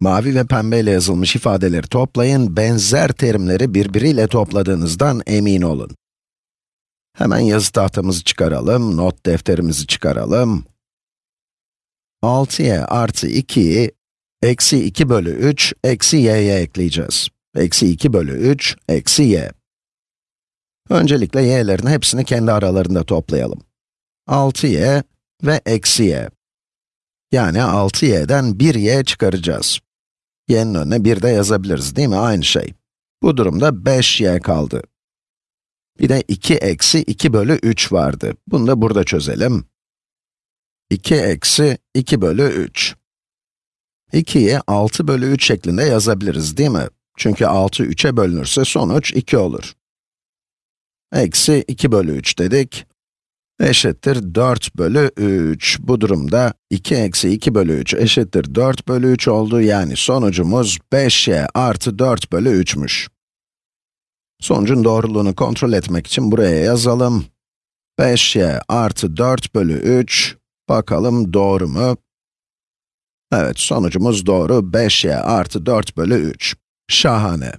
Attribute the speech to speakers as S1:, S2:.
S1: Mavi ve pembeyle yazılmış ifadeleri toplayın, benzer terimleri birbiriyle topladığınızdan emin olun. Hemen yazı tahtamızı çıkaralım, not defterimizi çıkaralım. 6y artı 2'yi, eksi 2 bölü 3, eksi y'ye ekleyeceğiz. Eksi 2 bölü 3, eksi y. Öncelikle y'lerin hepsini kendi aralarında toplayalım. 6y ve eksi y. Yani 6y'den 1y çıkaracağız. Y'nin önüne 1 de yazabiliriz değil mi? Aynı şey. Bu durumda 5y kaldı. Bir de 2 eksi 2 bölü 3 vardı. Bunu da burada çözelim. 2 eksi 2 bölü 3. 2'yi 6 bölü 3 şeklinde yazabiliriz değil mi? Çünkü 6 3'e bölünürse sonuç 2 olur. Eksi 2 bölü 3 dedik. Eşittir 4 bölü 3. Bu durumda 2 eksi 2 bölü 3 eşittir 4 bölü 3 oldu. Yani sonucumuz 5y artı 4 bölü 3'müş. Sonucun doğruluğunu kontrol etmek için buraya yazalım. 5y artı 4 bölü 3, bakalım doğru mu? Evet, sonucumuz doğru, 5y artı 4 bölü 3. Şahane.